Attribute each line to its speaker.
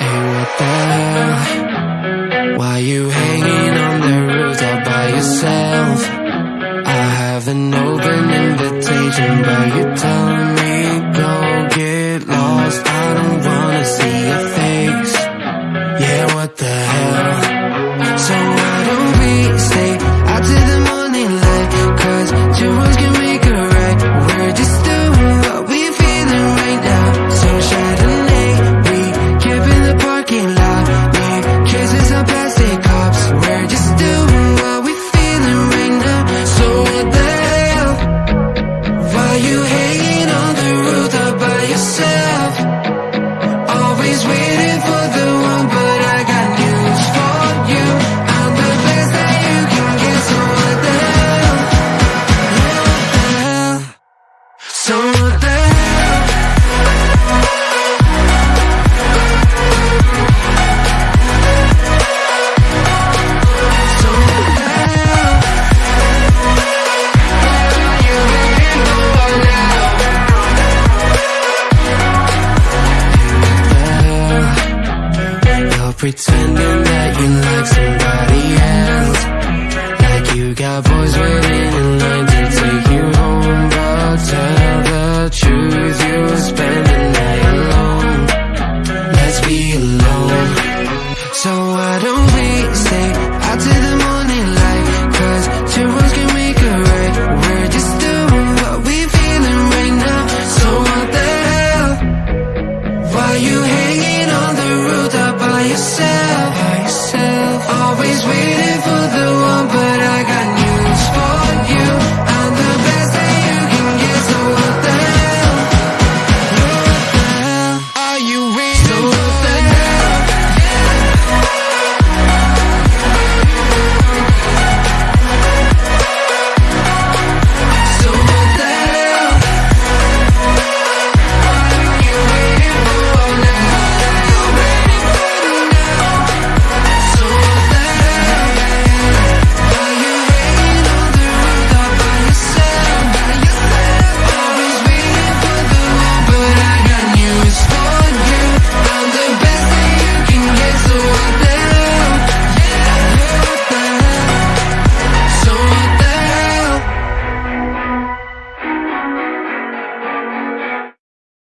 Speaker 1: Hey, what the hell? Why you hanging on the roof all by yourself? I have an open invitation, but you're telling me go get lost. I don't wanna see your face. Yeah, what the hell? Pretending that you like somebody else. Like you got boys waiting in line to take you home. But tell the truth, you'll spend the night alone. Let's be alone. So why don't we stay out till the morning light? Cause two wrongs can make a right. We're just doing what we feeling right now. So what the hell? Why you hanging on the roof? yourself, always with